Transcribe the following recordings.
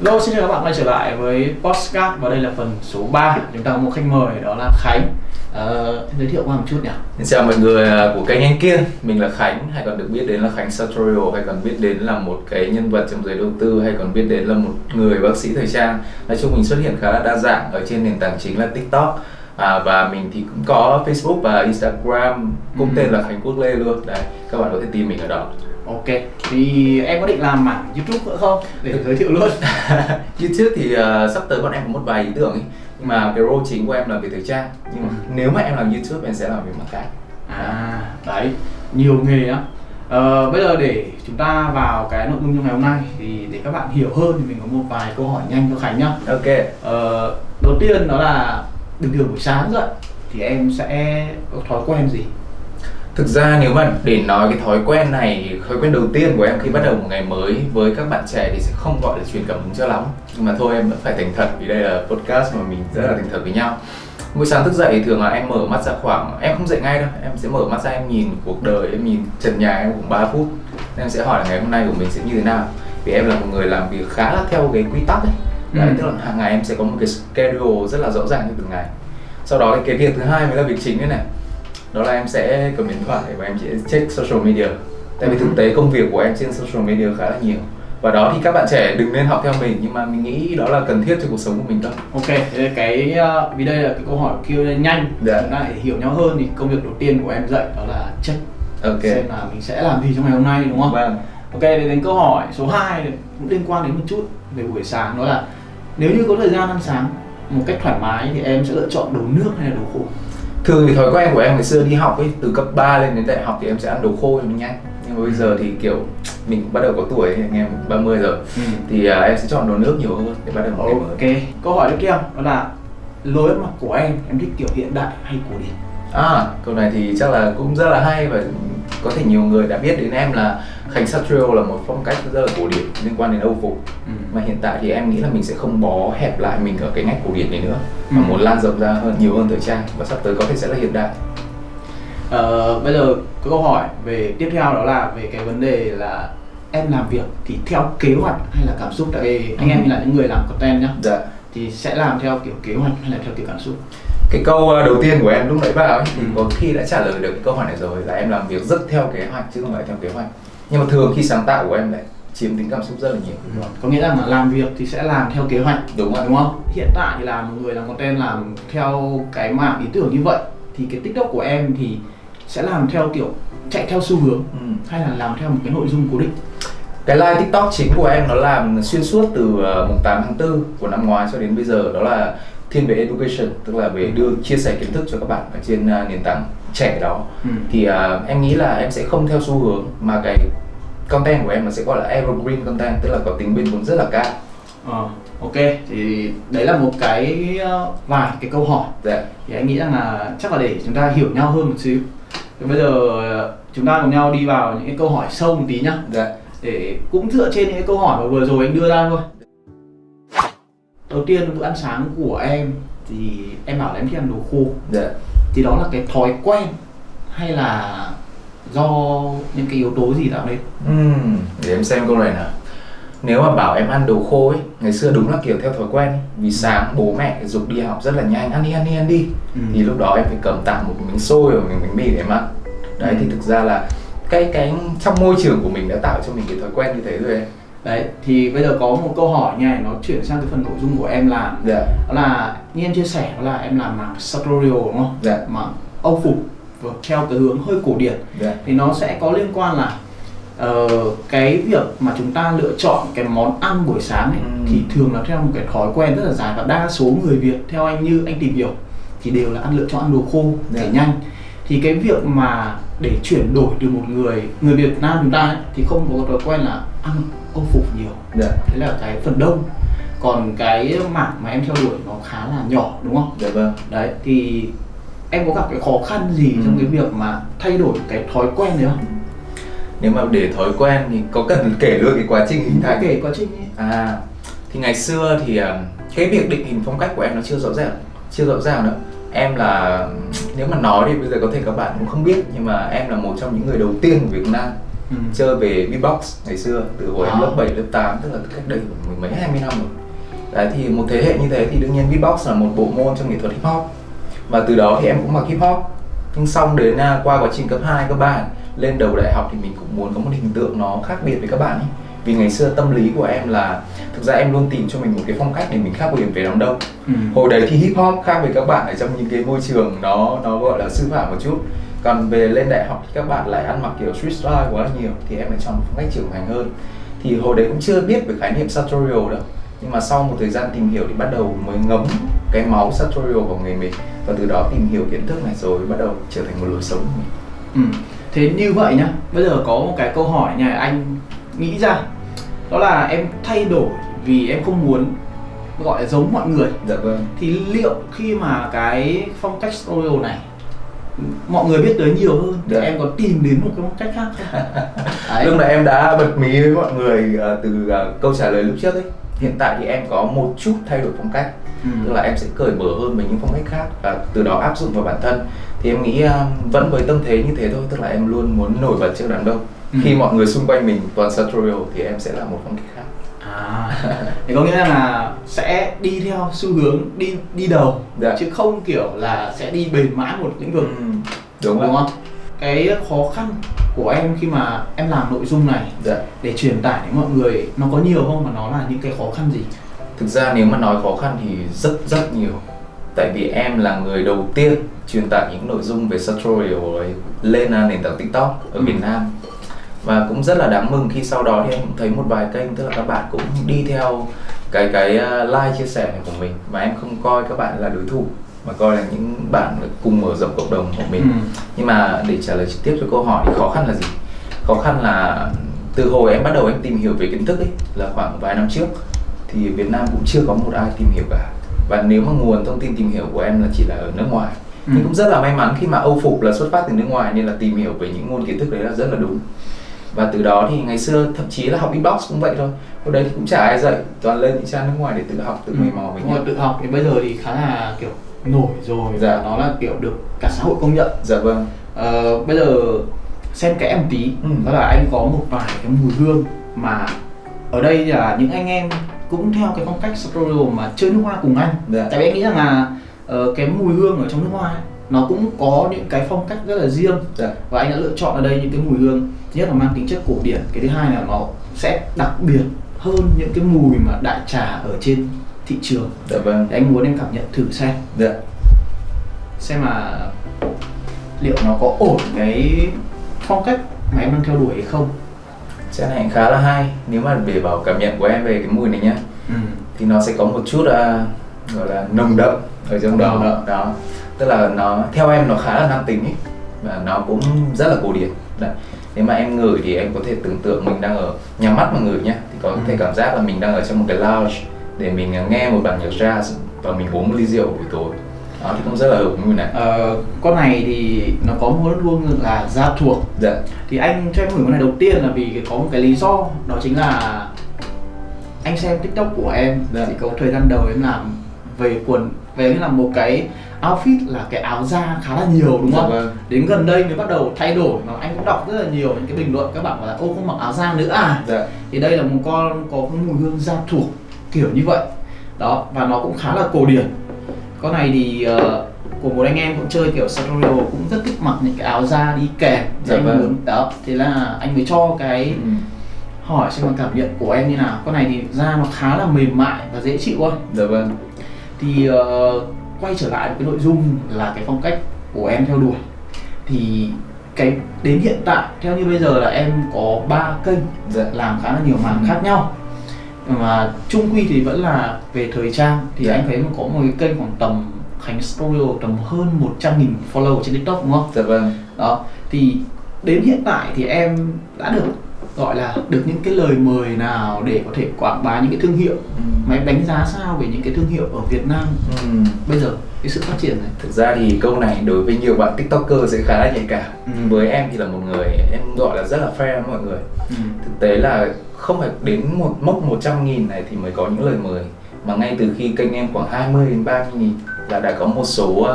Hello, xin chào các bạn quay trở lại với Postcard và đây là phần số 3 Chúng ta có một khách mời đó là Khánh. Ờ, Giới thiệu qua một chút nhỉ? Xin chào mọi người à, của kênh Anh Kiên. Mình là Khánh hay còn được biết đến là Khánh Sartorial hay còn biết đến là một cái nhân vật trong giới đầu tư hay còn biết đến là một người bác sĩ thời trang. Nói chung mình xuất hiện khá là đa dạng ở trên nền tảng chính là TikTok. À, và mình thì cũng có Facebook và Instagram. Cũng Ừ. tên là Khánh Quốc Lê luôn. Đấy các bạn có thể tìm mình ở đó Ok, thì em có định làm mảng YouTube nữa không? Để giới thiệu luôn. YouTube thì à, sắp tới bọn em có một vài ý tưởng ấy nhưng mà cái role chính của em là về thời trang. Nhưng mà nếu mà em làm YouTube em sẽ làm về mặt khác. À, đấy, nhiều nghề á. Ờ, bây giờ để chúng ta vào cái nội dung trong ngày hôm nay thì để các bạn hiểu hơn thì mình có một vài câu hỏi nhanh cho Khánh nhá. Ok. Ờ, Đầu tiên đó là bình thường buổi sáng dậy thì em sẽ có thói quen gì? Thực ra nếu mà để nói cái thói quen này, thói quen đầu tiên của em khi bắt đầu một ngày mới với các bạn trẻ thì sẽ không gọi là truyền cảm hứng cho lắm. Nhưng mà thôi em vẫn phải thành thật vì đây là podcast mà mình rất là thành thật với nhau. Buổi sáng thức dậy thường là em mở mắt ra khoảng, em không dậy ngay đâu, em sẽ mở mắt ra em nhìn cuộc đời, em nhìn trần nhà em khoảng 3 phút. Em sẽ hỏi là ngày hôm nay của mình sẽ như thế nào. Vì em là một người làm việc khá là theo cái quy tắc ấy. Đấy, Ừ. tức là hàng ngày em sẽ có một cái schedule rất là rõ ràng cho từng ngày. Sau đó thì cái việc thứ hai mới là việc chính đây này đó là em sẽ cầm điện thoại và em sẽ check social media. Tại vì thực tế công việc của em trên social media khá là nhiều. Và đó thì các bạn trẻ đừng nên học theo mình nhưng mà mình nghĩ đó là cần thiết cho cuộc sống của mình thôi. Ok, cái ờ, vì đây là cái câu hỏi Q&A nhanh. Dạ. chúng ta để hiểu nhau hơn thì công việc đầu tiên của em dậy đó là check. Ok. Xem là mình sẽ làm gì trong ngày hôm nay đúng không? vâng. Ok, để đến câu hỏi số 2 cũng liên quan đến một chút về buổi sáng đó là nếu như có thời gian ăn sáng một cách thoải mái thì em sẽ lựa chọn đồ nước hay là đồ khô? Thường thì thói quen của em ngày xưa đi học ấy từ cấp 3 lên đến đại học thì em sẽ ăn đồ khô cho nó nhanh. Nhưng mà bây giờ thì kiểu mình cũng bắt đầu có tuổi anh em 30 rồi. Thì à, em sẽ chọn đồ nước nhiều hơn để bắt đầu một ngày mới Ok, câu hỏi tiếp theo đó là lối ăn mặc của em em thích kiểu hiện đại hay cổ điển? À, câu này thì chắc là cũng rất là hay và có thể nhiều người đã biết đến em là Khánh Satrio là một phong cách rất là cổ điển liên quan đến Âu phục Ừ. mà hiện tại thì em nghĩ là mình sẽ không bó hẹp lại mình ở cái ngách cổ điển này nữa mà Ừ. muốn lan rộng ra hơn nhiều hơn thời trang và sắp tới có thể sẽ là hiện đại Ờ, bây giờ có câu hỏi về tiếp theo đó là về cái vấn đề là em làm việc thì theo kế hoạch hay là cảm xúc tại vì anh em Ừ. là những người làm content nhá dạ thì sẽ làm theo kiểu kế hoạch hay là theo kiểu cảm xúc cái câu ờ, đầu tiên của em lúc nãy vào ấy, thì Ừ. có khi đã trả lời được câu hỏi này rồi là em làm việc rất theo kế hoạch chứ không phải theo kế hoạch nhưng mà thường khi sáng tạo của em lại chiếm tính cảm xúc rất là nhiều. Có nghĩa là làm việc thì sẽ làm theo kế hoạch đúng rồi đúng không? Hiện tại thì là một người làm content làm theo cái mảng ý tưởng như vậy thì cái tiktok của em thì sẽ làm theo kiểu chạy theo xu hướng ừ. hay là làm theo một cái nội dung cố định? Cái live TikTok chính của em nó làm xuyên suốt từ uh, mùng 8 tháng 4 của năm ngoái cho đến bây giờ đó là thiên về education tức là về đưa chia sẻ kiến thức cho các bạn ở trên uh, nền tảng trẻ đó ừ. thì uh, em nghĩ là em sẽ không theo xu hướng mà cái content của em nó sẽ gọi là evergreen content tức là có tính bền vững rất là cao. Ờ, ok thì đấy là một cái ờ, vài cái câu hỏi. Dạ. Thì anh nghĩ rằng là chắc là để chúng ta hiểu nhau hơn một xíu. Thì bây giờ ờ, chúng ta cùng nhau đi vào những cái câu hỏi sâu một tí nhá. Dạ. Để cũng dựa trên những cái câu hỏi mà vừa rồi anh đưa ra thôi. Đầu tiên bữa ăn sáng của em thì em bảo là em thích ăn đồ khô. Dạ thì đó là cái thói quen hay là do những cái yếu tố gì tạo nên Ừm, để em xem câu này nào nếu mà bảo em ăn đồ khô ấy ngày xưa đúng là kiểu theo thói quen ấy. vì sáng bố mẹ dục đi học rất là nhanh ăn đi ăn đi ăn đi Ừ. thì lúc đó em phải cầm tạm một miếng xôi và miếng bánh mì để em ăn đấy Ừ. thì thực ra là cái cái trong môi trường của mình đã tạo cho mình cái thói quen như thế rồi em đấy thì bây giờ có một câu hỏi nha nó chuyển sang cái phần nội dung của em làm. Dạ. Đó là như em chia sẻ đó là em làm mảng sartorial đúng không? Dạ. Mảng âu phục và theo cái hướng hơi cổ điển. Dạ. Thì nó sẽ có liên quan là ờ, cái việc mà chúng ta lựa chọn cái món ăn buổi sáng ấy, Ừ. thì thường là theo một cái thói quen rất là dài và đa số người Việt theo anh như anh tìm hiểu thì đều là ăn lựa chọn ăn đồ khô để Dạ. nhanh. Thì cái việc mà để chuyển đổi từ một người người Việt Nam chúng ta ấy, thì không có thói quen là ăn âu phục nhiều. Dạ. Thế là cái phần đông. Còn cái mảng mà em theo đuổi nó khá là nhỏ đúng không? Dạ vâng. Đấy thì em có gặp cái khó khăn gì Ừ. trong cái việc mà thay đổi cái thói quen đấy không? Nếu mà để thói quen thì có cần kể luôn cái quá trình hình thành? kể quá trình ấy. À, thì ngày xưa thì à, cái việc định hình phong cách của em nó chưa rõ ràng, chưa rõ ràng nữa. Em là nếu mà nói thì bây giờ có thể các bạn cũng không biết nhưng mà em là một trong những người đầu tiên của Việt Nam Ừ. chơi về beatbox ngày xưa từ hồi em À. lớp 7, lớp 8 tức là cách đây mười mấy hai mươi năm rồi đấy thì một thế hệ như thế thì đương nhiên beatbox là một bộ môn trong nghệ thuật hip hop và từ đó thì em cũng mặc hip hop nhưng xong đến à, qua quá trình cấp 2, cấp 3 lên đầu đại học thì mình cũng muốn có một hình tượng nó khác biệt với các bạn ấy vì ngày xưa tâm lý của em là thực ra em luôn tìm cho mình một cái phong cách để mình khác biệt với đám đông Ừ. hồi đấy thì hip hop khác với các bạn ở trong những cái môi trường nó nó gọi là sư phạm một chút còn về lên đại học thì các bạn lại ăn mặc kiểu street style quá nhiều thì em lại chọn một phong cách trưởng thành hơn. Thì hồi đấy cũng chưa biết về khái niệm sartorial đâu nhưng mà sau một thời gian tìm hiểu thì bắt đầu mới ngấm cái máu sartorial vào người mình. Và từ đó tìm hiểu kiến thức này rồi bắt đầu trở thành một lối sống của mình. Ừ. Thế như vậy nhá, bây giờ có một cái câu hỏi này anh nghĩ ra. Đó là em thay đổi vì em không muốn gọi là giống mọi người. Dạ vâng. Thì liệu khi mà cái phong cách studio này mọi người biết tới nhiều hơn thì Dạ. em có tìm đến một cái phong cách khác không? Đấy. lúc này em đã bật mí với mọi người ờ, từ ờ, câu trả lời lúc trước ấy hiện tại thì em có một chút thay đổi phong cách Ừ. tức là em sẽ cởi mở hơn với những phong cách khác và từ đó áp dụng vào bản thân thì em nghĩ uh, vẫn với tâm thế như thế thôi tức là em luôn muốn nổi bật trước đám đông Ừ. khi mọi người xung quanh mình toàn sartorial thì em sẽ là một phong cách khác À, thì có nghĩa là sẽ đi theo xu hướng đi đi đầu Dạ. chứ không kiểu là sẽ đi bền mãi một lĩnh vực đúng, đúng không? Cái khó khăn của em khi mà em làm nội dung này dạ để truyền tải đến mọi người nó có nhiều không và nó là những cái khó khăn gì? thực ra nếu mà nói khó khăn thì rất rất nhiều tại vì em là người đầu tiên truyền tải những nội dung về sartorial ấy lên nền tảng tiktok ở Ừ. việt nam và cũng rất là đáng mừng khi sau đó thì em cũng thấy một vài kênh tức là các bạn cũng đi theo cái cái uh, like chia sẻ này của mình. Và em không coi các bạn là đối thủ mà coi là những bạn cùng mở rộng cộng đồng của mình. Ừ. nhưng mà để trả lời trực tiếp cho câu hỏi thì khó khăn là gì? Khó khăn là từ hồi em bắt đầu em tìm hiểu về kiến thức ấy là khoảng vài năm trước thì Việt Nam cũng chưa có một ai tìm hiểu cả. Và nếu mà nguồn thông tin tìm hiểu của em là chỉ là ở nước ngoài Ừ. nhưng cũng rất là may mắn khi mà Âu phục là xuất phát từ nước ngoài nên là tìm hiểu về những nguồn kiến thức đấy là rất là đúng và từ đó thì ngày xưa thậm chí là học beatbox cũng vậy thôi. Hồi đấy thì cũng chả ai dạy toàn lên những trang nước ngoài để tự học tự mày mò với nhau tự học thì bây giờ thì khá là kiểu nổi rồi Dạ. nó là kiểu được cả xã hội công nhận. dạ vâng. Ờ, bây giờ xem kẽ một tí. Ừ. đó là anh có một vài cái mùi hương mà ở đây là những anh em cũng theo cái phong cách studio mà chơi nước hoa cùng anh. Dạ. tại vì anh nghĩ rằng là ờ, cái mùi hương ở trong nước hoa ấy, nó cũng có những cái phong cách rất là riêng. Dạ. Và anh đã lựa chọn ở đây những cái mùi hương thứ nhất là mang tính chất cổ điển cái thứ hai là nó sẽ đặc biệt hơn những cái mùi mà đại trà ở trên thị trường. Dạ vâng. Thì anh muốn em cảm nhận thử xem. Dạ. Xem là liệu nó có ổn cái phong cách mà em đang theo đuổi hay không. Chén này khá là hay. Nếu mà để bảo cảm nhận của em về cái mùi này nhá ừ. thì nó sẽ có một chút à, gọi là nồng đậm ở trong đó. đậm. đó. Tức là nó theo em nó khá là nam tính ấy và nó cũng rất là cổ điển Đấy. nếu mà em ngửi thì em có thể tưởng tượng mình đang ở nhắm mắt mà ngửi nhá thì có Ừ. thể cảm giác là mình đang ở trong một cái lounge để mình à, nghe một bản nhạc jazz và mình uống một ly rượu buổi tối đó thì cũng rất là hợp với mùi này ờ, con này thì nó có một hương là da thuộc dạ thì anh cho em gửi con này đầu tiên là vì có một cái lý do đó chính là anh xem tiktok của em Dạ. thì có thời gian đầu em làm về quần về làm một cái outfit là cái áo da khá là nhiều đúng Dạ không? vâng. Đến gần đây mới bắt đầu thay đổi mà anh cũng đọc rất là nhiều những cái bình luận các bạn bảo là ô không mặc áo da nữa à dạ thì đây là một con có cái mùi hương da thuộc kiểu như vậy đó và nó cũng khá là cổ điển con này thì ờ, của một anh em cũng chơi kiểu sartorial cũng rất thích mặc những cái áo da đi kèm Dạ anh vâng. muốn đó thế là anh mới cho cái Ừ. hỏi xem là cảm nhận của em như nào con này thì da nó khá là mềm mại và dễ chịu thôi dạ vâng thì ờ, quay trở lại cái nội dung là cái phong cách của em theo đuổi. Thì cái đến hiện tại theo như bây giờ là em có ba kênh dạ. làm khá là nhiều mảng khác nhau. Mà chung quy thì vẫn là về thời trang thì Dạ. anh thấy có một cái kênh khoảng tầm Khánh Studio tầm hơn 100 nghìn follow trên TikTok đúng không? dạ vâng. Đó thì đến hiện tại thì em đã được gọi là được những cái lời mời nào để có thể quảng bá những cái thương hiệu Ừ. mà em đánh giá sao về những cái thương hiệu ở Việt Nam Ừ. bây giờ cái sự phát triển này Thực ra thì câu này đối với nhiều bạn tiktoker sẽ khá là nhạy cảm Ừ. Với em thì là một người em gọi là rất là fair với mọi người ừ. Thực tế là không phải đến một mốc 100 nghìn này thì mới có những lời mời Mà ngay từ khi kênh em khoảng 20 đến 30 nghìn là đã có một số uh,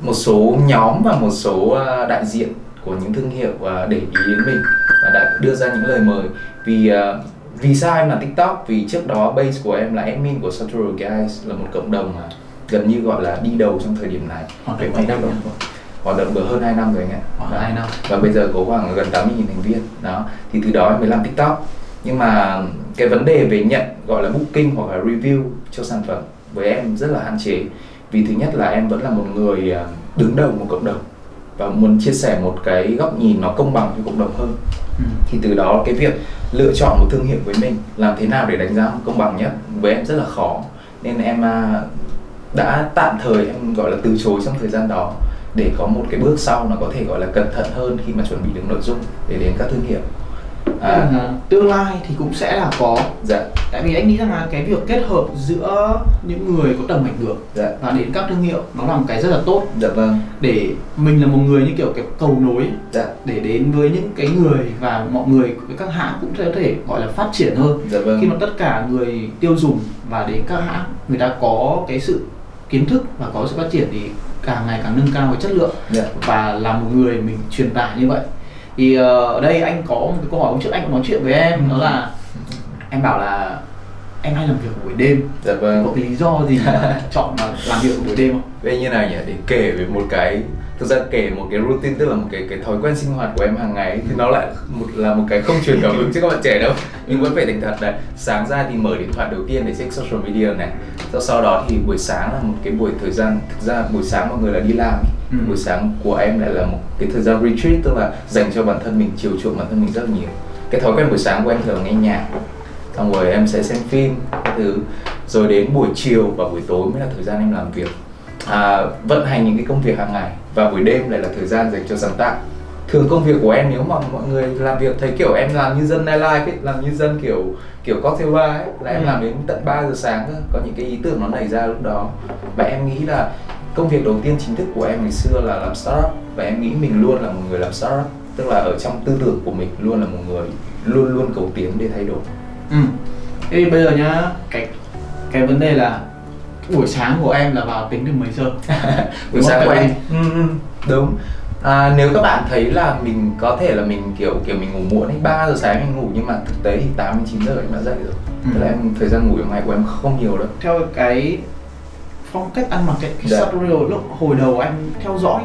một số nhóm và một số uh, đại diện của những thương hiệu uh, để ý đến mình và đã đưa ra những lời mời. Vì uh, vì sao em làm tiktok? Vì trước đó base của em là admin của Sartorial Guys là một cộng đồng mà gần như gọi là đi đầu trong thời điểm này. Hoạt động mấy năm rồi? hoạt động được hơn 2 năm rồi anh ạ. Khoảng Đó. 2 năm. và bây giờ có khoảng gần 80.000 thành viên. Đó. Thì từ đó em mới làm tiktok. Nhưng mà cái vấn đề về nhận gọi là booking hoặc là review cho sản phẩm với em rất là hạn chế. Vì thứ nhất là em vẫn là một người à, đứng đầu một cộng đồng và muốn chia sẻ một cái góc nhìn nó công bằng cho cộng đồng hơn. Ừ. thì từ đó cái việc lựa chọn một thương hiệu với mình làm thế nào để đánh giá công bằng nhất với em rất là khó. Nên em à, đã tạm thời em gọi là từ chối trong thời gian đó để có một cái bước sau nó có thể gọi là cẩn thận hơn khi mà chuẩn bị được nội dung để đến các thương hiệu À, à, tương lai thì cũng sẽ là có. Dạ. Tại vì anh nghĩ rằng là cái việc kết hợp giữa những người có tầm ảnh hưởng dạ. và đến các thương hiệu nó là một cái rất là tốt. Dạ vâng. Để mình là một người như kiểu cái cầu nối dạ. để đến với những cái người và mọi người với các hãng cũng sẽ có thể gọi là phát triển hơn. Dạ vâng. Khi mà tất cả người tiêu dùng và đến các hãng người ta có cái sự kiến thức và có sự phát triển thì càng ngày càng nâng cao cái chất lượng dạ. và là một người mình truyền tải như vậy thì ờ, ở đây anh có một cái câu hỏi hôm trước anh cũng nói chuyện với em đó là em bảo là em hay làm việc buổi đêm. Dạ vâng. Có cái lý do gì mà chọn mà làm việc buổi đêm không? Vậy như nào nhỉ? Để kể về một cái thực ra kể một cái routine tức là một cái cái thói quen sinh hoạt của em hàng ngày ấy, thì nó lại một là một cái không truyền cảm hứng cho các bạn trẻ đâu. Nhưng vẫn phải thành thật đấy sáng ra thì mở điện thoại đầu tiên để check social media này. Sau sau đó thì buổi sáng là một cái buổi thời gian thực ra buổi sáng mọi người là đi làm Ừ. buổi sáng của em lại là một cái thời gian retreat tức là dành cho bản thân mình chiều chuộng bản thân mình rất nhiều. Cái thói quen buổi sáng của em thường nghe nhạc xong rồi em sẽ xem phim các thứ. Rồi đến buổi chiều và buổi tối mới là thời gian em làm việc. À, vận hành những cái công việc hàng ngày. Và buổi đêm lại là thời gian dành cho sáng tạo. Thường công việc của em nếu mà mọi người làm việc thấy kiểu em làm như dân nightlife ấy, làm như dân kiểu kiểu cocktail bar ấy, là em Ừ. làm đến tận 3 giờ sáng cơ. Có những cái ý tưởng nó nảy ra lúc đó. Và em nghĩ là công việc đầu tiên chính thức của em ngày xưa là làm startup và em nghĩ mình luôn là một người làm startup tức là ở trong tư tưởng của mình luôn là một người luôn luôn cầu tiến để thay đổi Ừ. Thế thì bây giờ nhá, cái cái vấn đề là buổi sáng của em là vào tính từ mấy giờ? buổi sáng của em ừ, ừ, đúng à, nếu các bạn thấy là mình có thể là mình kiểu kiểu mình ngủ muộn ấy 3 giờ sáng mình ngủ nhưng mà thực tế thì 8 đến 9 giờ em đã dậy rồi Ừ. Tức là em thời gian ngủ trong ngày của em không nhiều đâu Theo cái phong cách ăn mặc cái, cái Dạ. Sartorial lúc hồi đầu anh theo dõi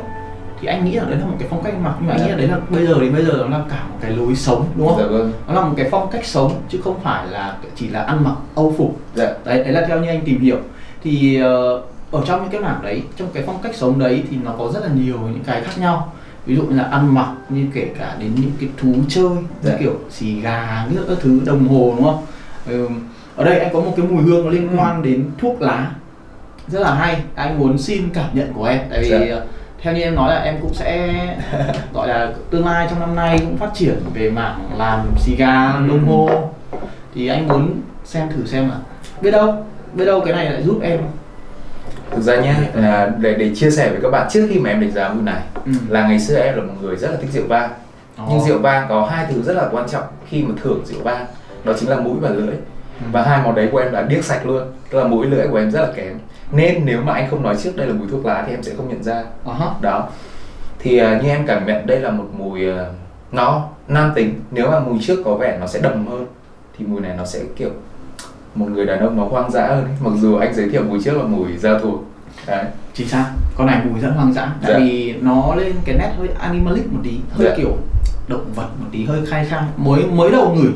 thì anh nghĩ là đấy là một cái phong cách ăn mặc nhưng mà anh Dạ. nghĩ là đấy là bây giờ thì bây giờ nó là cả một cái lối sống đúng không? dạ vâng Nó là một cái phong cách sống chứ không phải là chỉ là ăn mặc âu phục. dạ Đấy, đấy là theo như anh tìm hiểu thì ờ, ở trong những cái mảng đấy trong cái phong cách sống đấy thì nó có rất là nhiều những cái khác nhau ví dụ như là ăn mặc như kể cả đến những cái thú chơi như Dạ. kiểu xì gà như các thứ đồng hồ đúng không ừ. ở đây anh có một cái mùi hương nó liên Ừ. quan đến thuốc lá rất là hay. Anh muốn xin cảm nhận của em. Tại vì Dạ. ờ, theo như em nói là em cũng sẽ gọi là tương lai trong năm nay cũng phát triển về mảng làm xì gà Ừ. đồng hồ thì anh muốn xem thử xem là biết đâu biết đâu cái này lại giúp em. Thực ra nhé là để để chia sẻ với các bạn trước khi mà em đánh giá mùi này ừ. là ngày xưa em là một người rất là thích rượu vang. Nhưng rượu vang có hai thứ rất là quan trọng khi mà thưởng rượu vang. Đó chính là mũi và lưỡi. Và hai món đấy của em là điếc sạch luôn. Tức là mũi lưỡi của em rất là kém nên nếu mà anh không nói trước đây là mùi thuốc lá thì em sẽ không nhận ra. Ờ hả. đó. Thì à, như em cảm nhận đây là một mùi à, nó nam tính. Nếu mà mùi trước có vẻ nó sẽ đầm hơn thì mùi này nó sẽ kiểu một người đàn ông nó hoang dã hơn ấy. mặc dù anh giới thiệu mùi trước là mùi da thuộc. Đấy. Chính xác con này mùi rất hoang dã. Tại Dạ. vì nó lên cái nét hơi animalic một tí hơi Dạ. kiểu động vật một tí hơi khai khai mới mới đầu ngửi.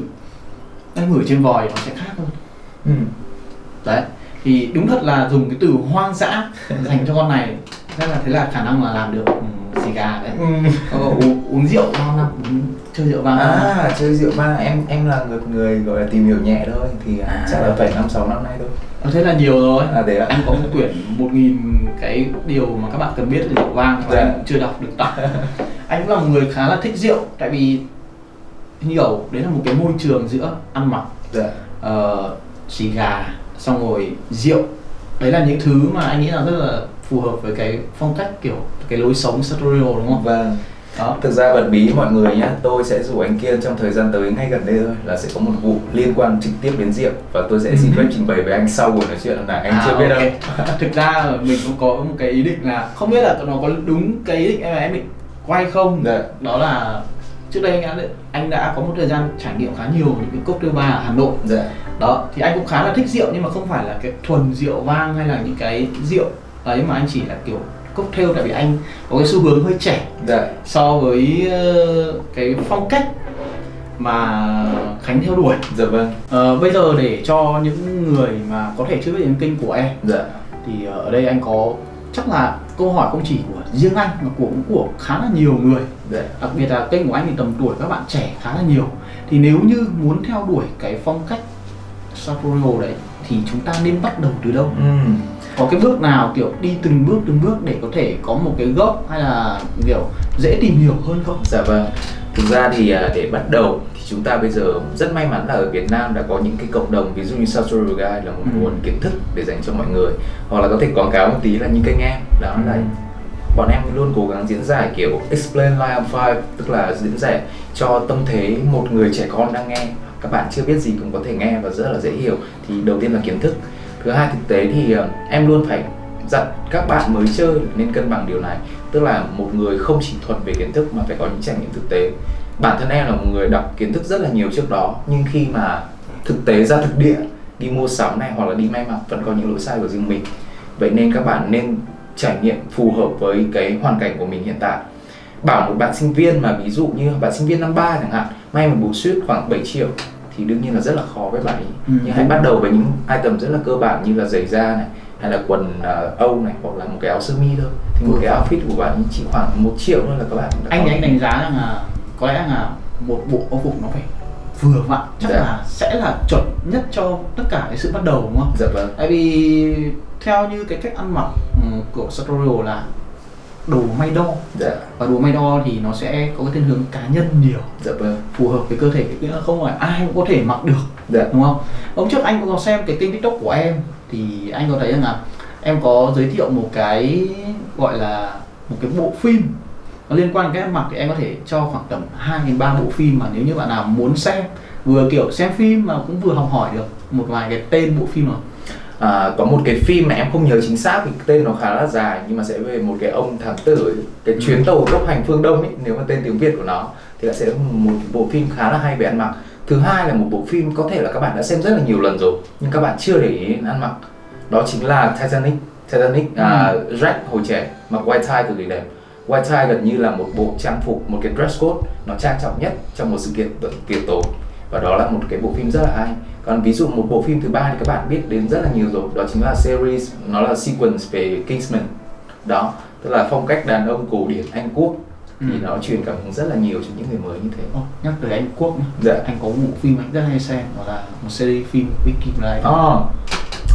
Anh ngửi trên vòi nó sẽ khác hơn. Ừ. đấy thì đúng thật là dùng cái từ hoang dã dành cho con này. Rất là thế là khả năng là làm được ừ, xì gà đấy. Ờ, uống, uống rượu bao năm? Chơi rượu năm? À chơi rượu ba em em là người người gọi là tìm hiểu nhẹ thôi. Thì À. chắc là phải năm sáu năm nay thôi. Ờ, thế là nhiều rồi. À thế ạ. Anh có một quyển một nghìn cái điều mà các bạn cần biết về rượu vang mà Dạ. anh cũng chưa đọc được tặng anh cũng là một người khá là thích rượu tại vì hiểu đấy là một cái môi trường giữa ăn mặc dạ. uh, xì gà xong rồi rượu. Đấy là những thứ mà anh nghĩ là rất là phù hợp với cái phong cách kiểu cái lối sống sartorial đúng không? Vâng. Đó. Thực ra bật bí mọi người nhé, tôi sẽ rủ anh Kiên trong thời gian tới ngay gần đây thôi là sẽ có một vụ liên quan trực tiếp đến rượu và tôi sẽ xin phép trình bày với anh sau buổi nói chuyện này, anh À, chưa biết ok. đâu. thực ra là mình cũng có một cái ý định là không biết là nó có đúng cái ý định em em định quay không. Dạ. đó là trước đây anh đã anh đã có một thời gian trải nghiệm khá nhiều những cái cocktail bar ở Hà Nội. Dạ đó thì anh cũng khá là thích rượu nhưng mà không phải là cái thuần rượu vang hay là những cái rượu ấy mà anh chỉ là kiểu cocktail tại vì anh có cái xu hướng hơi trẻ dạ. so với ờ, cái phong cách mà Khánh theo đuổi. Dạ vâng. Ờ, bây giờ để cho những người mà có thể chưa biết đến kênh của em dạ. thì ờ, ở đây anh có chắc là câu hỏi không chỉ của riêng anh mà của cũng của khá là nhiều người. Dạ. Đặc biệt là kênh của anh thì tầm tuổi các bạn trẻ khá là nhiều. Thì nếu như muốn theo đuổi cái phong cách sartorial đấy thì chúng ta nên bắt đầu từ đâu Ừm. có cái bước nào kiểu đi từng bước từng bước để có thể có một cái gốc hay là kiểu dễ tìm hiểu hơn không Dạ vâng. Thực ra thì à, để bắt đầu thì chúng ta bây giờ rất may mắn là ở Việt Nam đã có những cái cộng đồng ví dụ như Sartorial Guide là một Ừ. nguồn kiến thức để dành cho mọi người hoặc là có thể quảng cáo một tí là những kênh em đó là Ừ. bọn em luôn cố gắng diễn giải kiểu explain live on five tức là diễn giải cho tâm thế một người trẻ con đang nghe các bạn chưa biết gì cũng có thể nghe và rất là dễ hiểu, thì đầu tiên là kiến thức. Thứ hai, thực tế thì ờ, em luôn phải dặn các bạn mới chơi nên cân bằng điều này. Tức là một người không chỉ thuần về kiến thức mà phải có những trải nghiệm thực tế. Bản thân em là một người đọc kiến thức rất là nhiều trước đó, nhưng khi mà thực tế ra thực địa, đi mua sắm này hoặc là đi may mặc vẫn có những lỗi sai của riêng mình. Vậy nên các bạn nên trải nghiệm phù hợp với cái hoàn cảnh của mình hiện tại. Bảo một bạn sinh viên mà ví dụ như bạn sinh viên năm ba chẳng hạn may một bộ suit khoảng 7 triệu thì đương nhiên là rất là khó với bạn ấy Ừ. nhưng hãy bắt đầu với những item rất là cơ bản như là giày da này hay là quần uh, âu này hoặc là một cái áo sơ mi thôi thì một Ừ. cái outfit của bạn chỉ khoảng một triệu thôi là các bạn đã anh có. anh đánh giá rằng là có lẽ là một bộ âu phục nó phải vừa vặn chắc Dạ. là sẽ là chuẩn nhất cho tất cả cái sự bắt đầu đúng không dạ vâng tại vì theo như cái cách ăn mặc ừ, của Sartorial là đồ may đo. Dạ. Và đồ may đo thì nó sẽ có cái thiên hướng cá nhân nhiều. Dạ vâng. Phù hợp với cơ thể nghĩa là không phải ai cũng có thể mặc được dạ. đúng không? Hôm trước anh có xem cái kênh tiktok của em thì anh có thấy rằng là em có giới thiệu một cái gọi là một cái bộ phim nó liên quan đến cái mặc thì em có thể cho khoảng tầm 2 đến 3 bộ phim mà nếu như bạn nào muốn xem vừa kiểu xem phim mà cũng vừa học hỏi được một vài cái tên bộ phim nào à, có một cái phim mà em không nhớ chính xác vì tên nó khá là dài nhưng mà sẽ về một cái ông thám tử cái Ừ. chuyến tàu tốc hành phương đông ấy nếu mà tên tiếng việt của nó thì là sẽ một bộ phim khá là hay về ăn mặc. Thứ hai là một bộ phim có thể là các bạn đã xem rất là nhiều lần rồi nhưng các bạn chưa để ý đến ăn mặc. Đó chính là Titanic. Titanic à, Jack hồi trẻ mặc white tie cực kỳ đẹp. White tie gần như là một bộ trang phục một cái dress code nó trang trọng nhất trong một sự kiện tiệc tối và đó là một cái bộ phim rất là hay còn ví dụ một bộ phim thứ ba thì các bạn biết đến rất là nhiều rồi đó chính là series nó là sequence về Kingsman. Đó tức là phong cách đàn ông cổ điển Anh Quốc. Thì Ừ. nó truyền cảm hứng rất là nhiều cho những người mới như thế. Ồ, nhắc tới Anh Quốc nhá. Dạ. anh có một bộ phim anh rất hay xem đó là một series phim Vicky Blinders. Oh,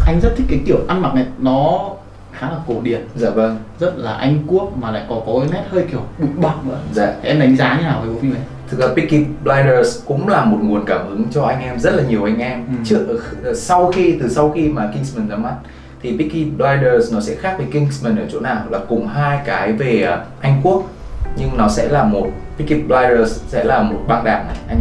anh rất thích cái kiểu ăn mặc này nó khá là cổ điển. Dạ vâng. Rất là Anh Quốc mà lại có có cái nét hơi kiểu bụi bặm nữa. Dạ. Thế em đánh giá như nào về bộ phim này thực ra Peaky Blinders cũng là một nguồn cảm hứng cho anh em rất là nhiều anh em Ừ. trước sau khi từ sau khi mà Kingsman ra mắt thì Peaky Blinders nó sẽ khác với Kingsman ở chỗ nào là cùng hai cái về à, Anh Quốc nhưng nó sẽ là một Peaky Blinders sẽ là một băng đảng này anh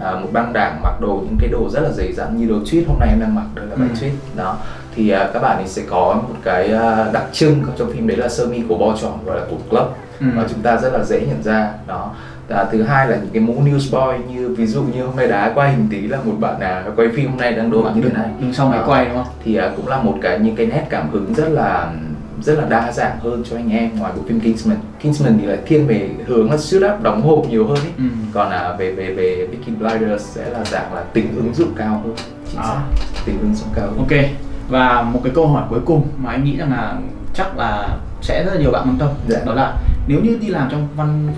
à, một băng đảng mặc đồ những cái đồ rất là dày dặn như đồ tweed hôm nay em đang mặc đây là váy Ừ. tweed đó thì à, các bạn ấy sẽ có một cái à, đặc trưng trong phim đấy là sơ mi của bo tròn gọi là của club Ừ. và chúng ta rất là dễ nhận ra đó và thứ hai là những cái mũ newsboy như ví dụ như hôm nay đá quay hình tí là một bạn nào quay phim hôm nay đang đội như thế này đứng sau máy Đó. quay đúng không thì à, cũng là một cái những cái nét cảm hứng rất là rất là đa dạng hơn cho anh em ngoài bộ phim Kingsman Kingsman thì lại thiên về hướng là suit up đóng hộp nhiều hơn ý. Ừ. còn à, về về về Peaky Blinders sẽ là dạng là tính ứng dụng cao hơn chính À. xác tính ứng dụng cao hơn ok và một cái câu hỏi cuối cùng mà anh nghĩ rằng là chắc là sẽ rất là nhiều bạn quan tâm Dạ. đó là nếu như đi làm trong văn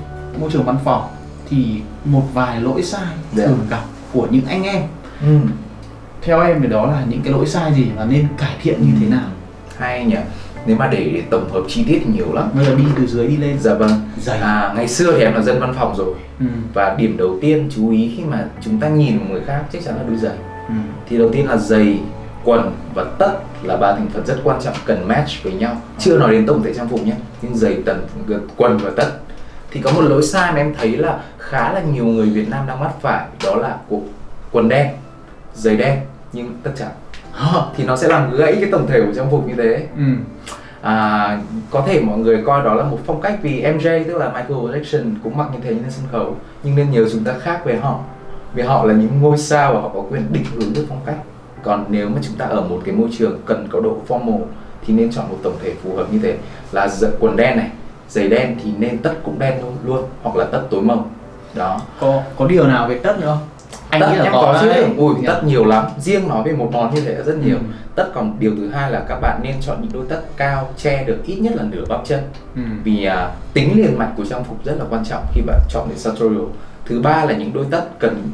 môi trường văn phòng thì một vài lỗi sai Dạ. thường gặp của những anh em. Ừ. theo em thì đó là những cái lỗi sai gì và nên cải thiện như thế nào? Hay nhỉ? Nếu mà để tổng hợp chi tiết thì nhiều lắm. Bây giờ đi từ dưới đi lên. Dạ vâng. Giày à, ngày xưa thì em là dân văn phòng rồi. Ừ. và điểm đầu tiên chú ý khi mà chúng ta nhìn một người khác chắc chắn là đôi giày. Ừ. thì đầu tiên là giày quần và tất là ba thành phần rất quan trọng cần match với nhau. Chưa nói đến tổng thể trang phục nhé. Nhưng giày tần quần và tất thì có một lỗi sai mà em thấy là khá là nhiều người Việt Nam đang mắc phải đó là cuộc quần đen giày đen nhưng tất Hả? thì nó sẽ làm gãy cái tổng thể của trang phục như thế. Ừ. à, có thể mọi người coi đó là một phong cách vì MJ tức là Michael Jackson cũng mặc như thế trên sân khấu nhưng nên nhớ chúng ta khác về họ. Vì họ là những ngôi sao và họ có quyền định hướng được phong cách. Còn nếu mà chúng ta ở một cái môi trường cần có độ formal thì nên chọn một tổng thể phù hợp như thế. Là quần đen này giày đen thì nên tất cũng đen luôn luôn hoặc là tất tối màu đó. Có có điều nào về tất nữa không? Anh tất nghĩ là có, chứ. Ui tất nhiều lắm. Riêng nói về một món như thế là rất nhiều. Ừ. tất còn điều thứ hai là các bạn nên chọn những đôi tất cao che được ít nhất là nửa bắp chân. Ừ. vì uh, tính liền mạch của trang phục rất là quan trọng khi bạn chọn để sartorial thứ ba là những đôi tất cần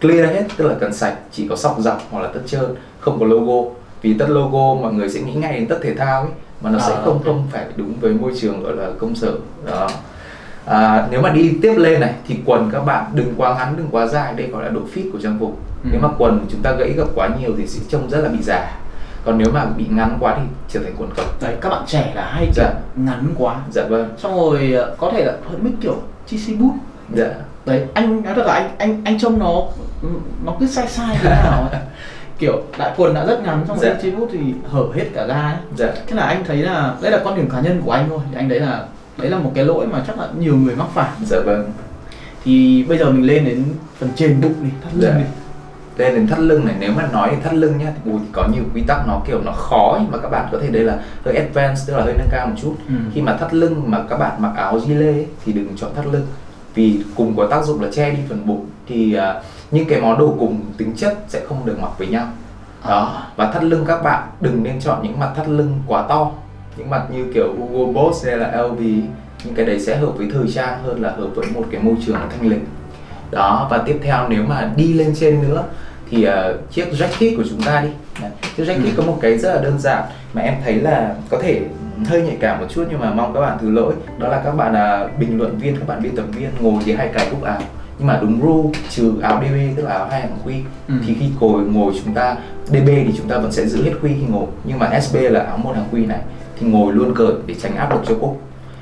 clear hết tức là cần sạch chỉ có sọc dọc hoặc là tất trơn không có logo. Vì tất logo mọi người sẽ nghĩ ngay đến tất thể thao ấy mà nó à, sẽ không okay. không phải đúng với môi trường gọi là công sở. Đó. À, nếu mà đi tiếp lên này thì quần các bạn đừng quá ngắn đừng quá dài đây gọi là độ fit của trang phục. Ừ. nếu mà quần chúng ta gãy gập quá nhiều thì sẽ trông rất là bị giả còn nếu mà bị ngắn quá thì trở thành quần cộc. Đấy các bạn trẻ là hay dạ. ngắn quá. Dạ vâng. Xong rồi ờ, có thể là hơi mít kiểu chi boot. Dạ. Đấy anh nói thật là anh anh anh trông nó nó cứ sai sai thế nào ấy. kiểu đại quần đã rất ngắn rồi dạ. chi boot thì hở hết cả da ấy dạ. thế là anh thấy là đây là quan điểm cá nhân của anh thôi thì anh đấy là đấy là một cái lỗi mà chắc là nhiều người mắc phải dạ vâng thì bây giờ mình lên đến phần trên bụng đi thắt lưng dạ. đi lên đến thắt lưng này nếu mà nói thắt lưng nhá thì có nhiều quy tắc nó kiểu nó khó nhưng mà các bạn có thể đây là hơi advanced tức là hơi nâng cao một chút ừ. khi mà thắt lưng mà các bạn mặc áo gilet thì đừng chọn thắt lưng vì cùng có tác dụng là che đi phần bụng thì uh, những cái món đồ cùng tính chất sẽ không được mặc với nhau. Đó. À. và thắt lưng các bạn đừng nên chọn những mặt thắt lưng quá to. Những mặt như kiểu Hugo Boss hay là LV những cái đấy sẽ hợp với thời trang hơn là hợp với một cái môi trường thanh lịch. Đó và tiếp theo nếu mà đi lên trên nữa thì uh, chiếc jacket của chúng ta đi. Chiếc jacket ừ. có một cái rất là đơn giản mà em thấy là có thể hơi nhạy cảm một chút nhưng mà mong các bạn thứ lỗi. Đó là các bạn là bình luận viên các bạn biên tập viên ngồi thì hay cài cúc áo nhưng mà đúng rule trừ áo DB tức là áo hai hàng quy ừ. thì khi ngồi ngồi chúng ta DB thì chúng ta vẫn sẽ giữ hết quy khi ngồi nhưng mà SB là áo một hàng quy này thì ngồi luôn cởi để tránh áp lực cho cúc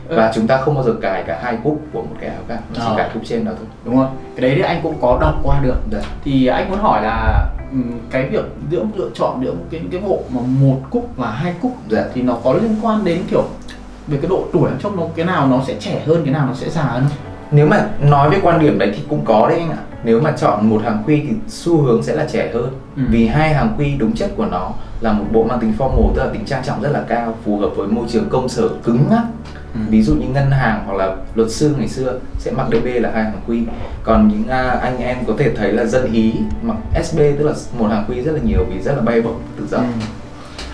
ừ. và chúng ta không bao giờ cài cả hai cúc của một cái áo cả chỉ à. cài cúc trên đó thôi đúng không cái đấy thì anh cũng có đọc qua được Đấy. Dạ. thì anh muốn hỏi là cái việc giữa lựa chọn giữa cái cái bộ mà một cúc và hai cúc dạ. thì nó có liên quan đến kiểu về cái độ tuổi trong nó cái nào nó sẽ trẻ hơn cái nào nó sẽ già hơn không? Nếu mà nói về quan điểm đấy thì cũng có đấy anh ạ nếu mà chọn một hàng quy thì xu hướng sẽ là trẻ hơn ừ. vì hai hàng quy đúng chất của nó là một bộ mang tính formal tức là tính trang trọng rất là cao phù hợp với môi trường công sở cứng ngắc ừ. ví dụ như ngân hàng hoặc là luật sư ngày xưa sẽ mặc DB là hai hàng quy còn những uh, anh em có thể thấy là dân ý mặc SB tức là một hàng quy rất là nhiều vì rất là bay bổng tự do ừ.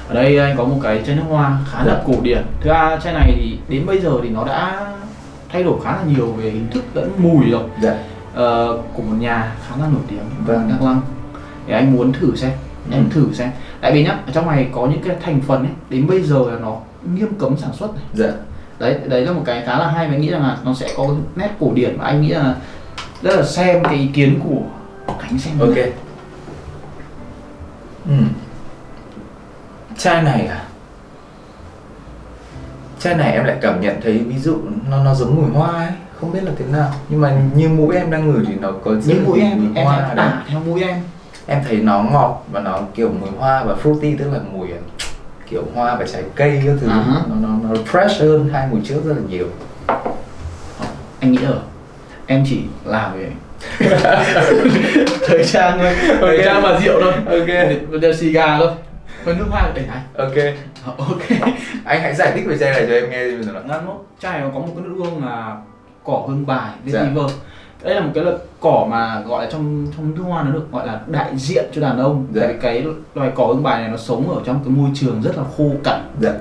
ở đây anh có một cái chai nước hoa khá là dạ. cổ điển thứ ba chai này thì đến bây giờ thì nó đã thay đổi khá là nhiều về hình thức lẫn mùi rồi dạ. uh, của một nhà khá là nổi tiếng vâng. Đắk Lăng thì anh muốn thử xem ừ. em thử xem tại vì nhá ở trong này có những cái thành phần ấy đến bây giờ là nó nghiêm cấm sản xuất này dạ. đấy đấy là một cái khá là hay và nghĩ rằng là nó sẽ có nét cổ điển và anh nghĩ là rất là xem cái ý kiến của khánh xem ok ừ. chai này à chai này em lại cảm nhận thấy ví dụ nó nó giống mùi hoa ấy không biết là thế nào. Nhưng mà như mũi em đang ngửi thì nó có như mũi em em hoa tả theo mũi em. Em thấy nó ngọt và nó kiểu mùi hoa và fruity tức là mùi ờ, kiểu hoa và trái cây các thứ. Uh-huh. nó, nó nó fresh hơn hai mùi trước rất là nhiều. Anh nghĩ rồi. Em chỉ làm về thời trang thôi. Thời trang mà rượu thôi. Ok. Để xì gà thôi. Với nước hoa để này ok ok anh hãy giải thích về chai này cho em nghe giờ nào ngăn mốt chai nó có một cái nước hương là cỏ hương bài dạ. đây là một cái loại cỏ mà gọi là trong trong nước hoa nó được gọi là đại diện cho đàn ông dạ. tại cái loài cỏ hương bài này nó sống ở trong cái môi trường rất là khô cằn dạ.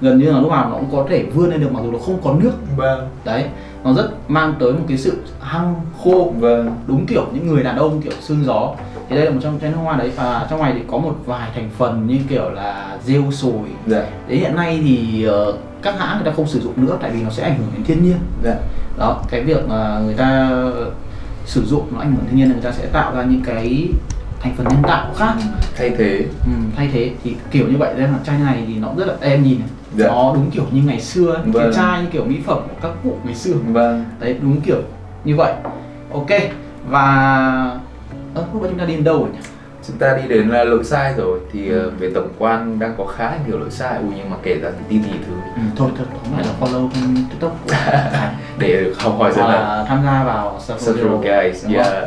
gần như là lúc nào nó cũng có thể vươn lên được mặc dù nó không có nước vâng. đấy nó rất mang tới một cái sự hăng khô vâng. đúng kiểu những người đàn ông kiểu xương gió thì đây là một trong chai nước hoa đấy. Và trong này thì có một vài thành phần như kiểu là rêu sồi. Dạ. đấy hiện nay thì uh, các hãng người ta không sử dụng nữa tại vì nó sẽ ảnh hưởng đến thiên nhiên. Dạ. đó cái việc mà người ta sử dụng nó ảnh hưởng thiên nhiên người ta sẽ tạo ra những cái thành phần nhân tạo khác. Thay thế. Ừ, thay thế. Thì kiểu như vậy nên là chai này thì nó rất là em nhìn. Này dạ. nó đúng kiểu như ngày xưa vâng. cái chai như kiểu mỹ phẩm của các cụ ngày xưa. Vâng. đấy đúng kiểu như vậy. Ok. Và ơ lúc đó chúng ta đi đến đâu rồi nhỉ? Chúng ta đi đến là lỗi sai rồi. Thì ờ, về tổng quan đang có khá nhiều lỗi sai. Ui nhưng mà kể ra thì tin gì thứ ừ, thôi thôi tóm lại là follow kênh tiktok của để học hỏi rất là tham gia vào Social guys yeah.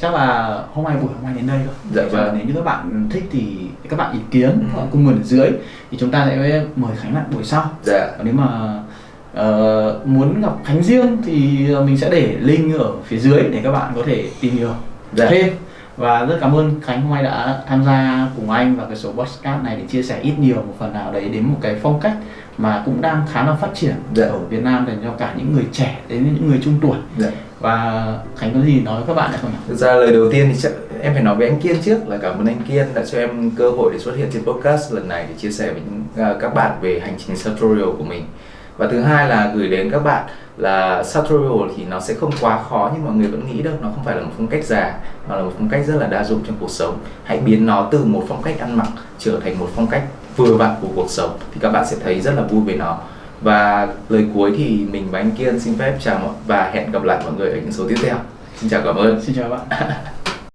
chắc là hôm nay buổi hôm nay đến đây thôi Dạ vâng. nếu như các bạn thích thì các bạn ý kiến Ừ. cùng ở dưới thì chúng ta sẽ mời Khánh lại buổi sau. Dạ. Còn nếu mà ờ, muốn gặp Khánh riêng thì mình sẽ để link ở phía dưới để các bạn có thể tìm hiểu Dạ. thêm và rất cảm ơn Khánh hôm nay đã tham gia cùng anh vào cái số podcast này để chia sẻ ít nhiều một phần nào đấy đến một cái phong cách mà cũng đang khá là phát triển Dạ. ở Việt Nam dành cho cả những người trẻ đến những người trung tuổi dạ và Khánh có gì nói với các bạn hay không nhỉ? Thực ra lời đầu tiên thì chắc em phải nói với anh Kiên trước là cảm ơn anh Kiên đã cho em cơ hội để xuất hiện trên podcast lần này để chia sẻ với những, à, các bạn về hành trình Sartorial của mình. Và thứ hai là gửi đến các bạn là Sartorial thì nó sẽ không quá khó như mọi người vẫn nghĩ đâu, nó không phải là một phong cách già mà là một phong cách rất là đa dụng trong cuộc sống. Hãy biến nó từ một phong cách ăn mặc trở thành một phong cách vừa vặn của cuộc sống thì các bạn sẽ thấy rất là vui với nó. Và lời cuối thì mình và anh Kiên xin phép chào mọi và hẹn gặp lại mọi người ở những số tiếp theo. Xin chào cảm ơn. Xin chào bạn